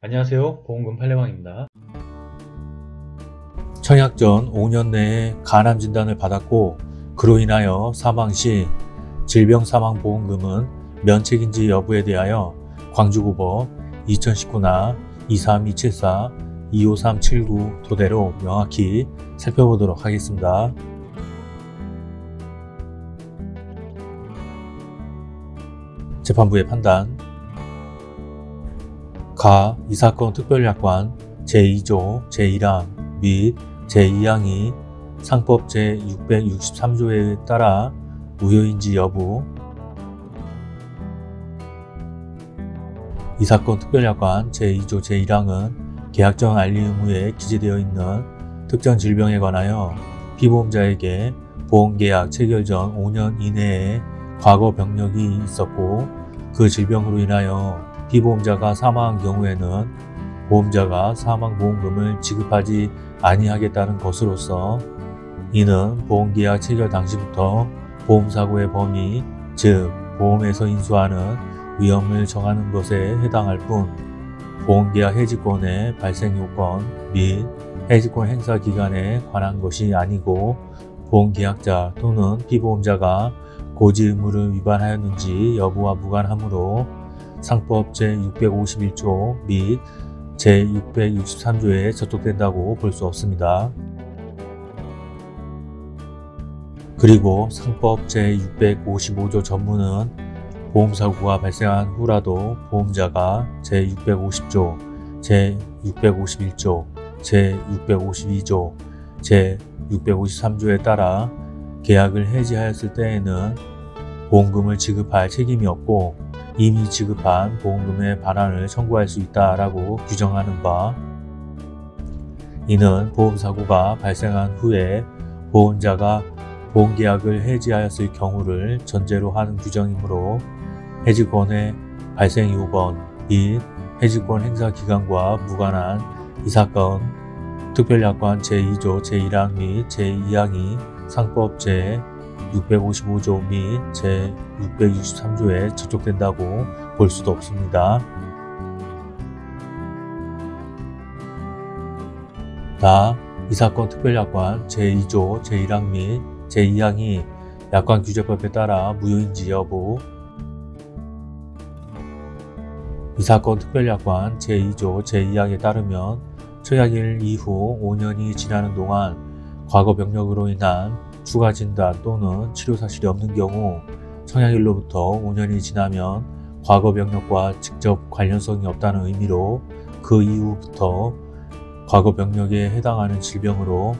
안녕하세요. 보험금 팔례방입니다. 청약 전 5년 내에 간암 진단을 받았고 그로 인하여 사망 시 질병사망보험금은 면책인지 여부에 대하여 광주고법 2019나 23274, 25379 토대로 명확히 살펴보도록 하겠습니다. 재판부의 판단 가 이 사건 특별약관 제2조 제1항 및 제2항이 상법 제663조에 따라 무효인지 여부. 이 사건 특별약관 제2조 제1항은 계약정 알리 의무에 기재되어 있는 특정 질병에 관하여 피보험자에게 보험계약 체결 전 5년 이내에 과거 병력이 있었고 그 질병으로 인하여 피보험자가 사망한 경우에는 보험자가 사망보험금을 지급하지 아니하겠다는 것으로서 이는 보험계약 체결 당시부터 보험사고의 범위, 즉 보험에서 인수하는 위험을 정하는 것에 해당할 뿐 보험계약 해지권의 발생 요건 및 해지권 행사 기간에 관한 것이 아니고 보험계약자 또는 피보험자가 고지 의무를 위반하였는지 여부와 무관하므로 상법 제651조 및 제663조에 저촉된다고 볼 수 없습니다. 그리고 상법 제655조 전문은 보험사고가 발생한 후라도 보험자가 제650조, 제651조, 제652조, 제653조에 따라 계약을 해지하였을 때에는 보험금을 지급할 책임이 없고 이미 지급한 보험금의 반환을 청구할 수 있다라고 규정하는 바 이는 보험사고가 발생한 후에 보험자가 보험계약을 해지하였을 경우를 전제로 하는 규정이므로 해지권의 발생 요건 및 해지권 행사 기간과 무관한 이 사건 특별약관 제2조 제1항 및 제2항이 상법 제 655조 및 제663조에 저촉된다고 볼 수도 없습니다. 다 이 사건 특별약관 제2조 제1항 및 제2항이 약관 규제법에 따라 무효인지 여부 이 사건 특별약관 제2조 제2항에 따르면 청약일 이후 5년이 지나는 동안 과거 병력으로 인한 추가 진단 또는 치료 사실이 없는 경우 청약일로부터 5년이 지나면 과거 병력과 직접 관련성이 없다는 의미로 그 이후부터 과거 병력에 해당하는 질병으로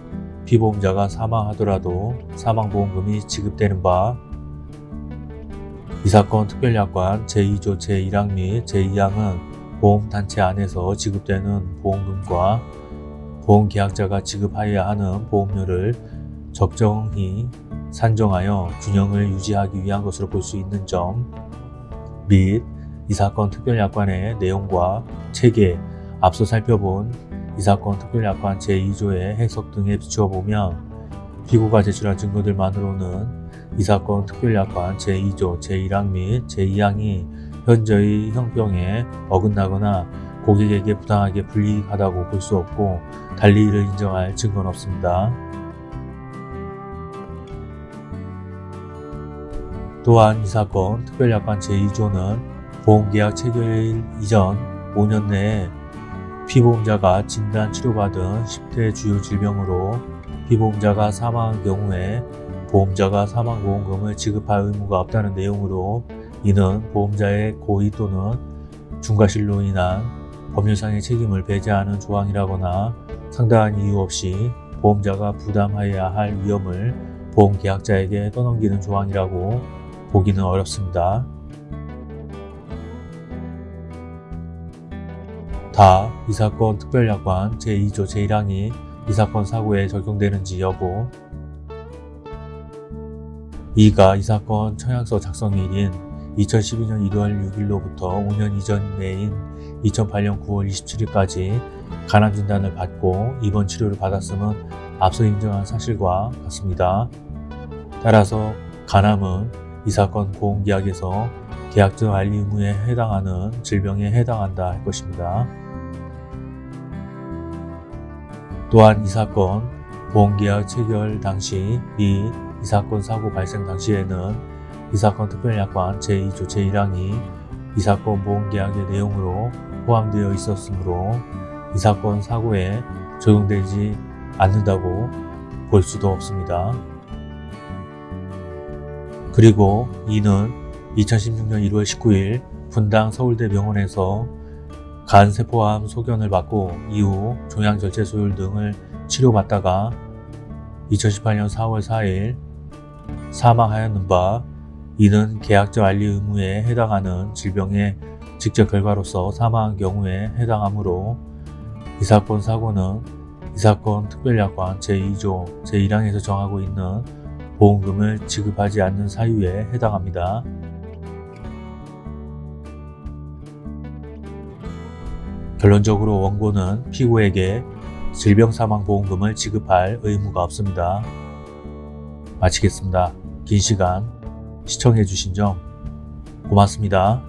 피보험자가 사망하더라도 사망보험금이 지급되는 바 이 사건 특별약관 제2조 제1항 및 제2항은 보험단체 안에서 지급되는 보험금과 보험계약자가 지급하여야 하는 보험료를 적정히 산정하여 균형을 유지하기 위한 것으로 볼 수 있는 점 및 이 사건 특별약관의 내용과 체계, 앞서 살펴본 이 사건 특별약관 제2조의 해석 등에 비추어 보면 피고가 제출한 증거들만으로는 이 사건 특별약관 제2조 제1항 및 제2항이 현저히 형평에 어긋나거나 고객에게 부당하게 불이익하다고 볼 수 없고 달리 이를 인정할 증거는 없습니다. 또한 이 사건 특별약관 제2조는 보험계약 체결일 이전 5년 내에 피보험자가 진단 치료받은 10대 주요 질병으로 피보험자가 사망한 경우에 보험자가 사망보험금을 지급할 의무가 없다는 내용으로 이는 보험자의 고의 또는 중과실로 인한 법률상의 책임을 배제하는 조항이라거나 상당한 이유 없이 보험자가 부담하여야 할 위험을 보험계약자에게 떠넘기는 조항이라고 보기는 어렵습니다. 다 이 사건 특별약관 제2조 제1항이 이 사건 사고에 적용되는지 여부 이가 이 사건 청약서 작성일인 2012년 1월 6일로부터 5년 이전 내인 2008년 9월 27일까지 간암 진단을 받고 입원 치료를 받았음은 앞서 인정한 사실과 같습니다. 따라서 간암은 이 사건 보험계약에서 계약적 알리 의무에 해당하는 질병에 해당한다 할 것입니다. 또한 이 사건 보험계약 체결 당시 및 이 사건 사고 발생 당시에는 이 사건 특별약관 제2조 제1항이 이 사건 보험계약의 내용으로 포함되어 있었으므로 이 사건 사고에 적용되지 않는다고 볼 수도 없습니다. 그리고 이는 2016년 1월 19일 분당 서울대 병원에서 간 세포암 소견을 받고 이후 종양절제소율 등을 치료받다가 2018년 4월 4일 사망하였는 바 이는 계약적 알리 의무에 해당하는 질병의 직접 결과로서 사망한 경우에 해당하므로 이 사건 사고는 이 사건 특별약관 제2조 제1항에서 정하고 있는 보험금을 지급하지 않는 사유에 해당합니다. 결론적으로 원고는 피고에게 질병사망보험금을 지급할 의무가 없습니다. 마치겠습니다. 긴 시간 시청해주신 점 고맙습니다.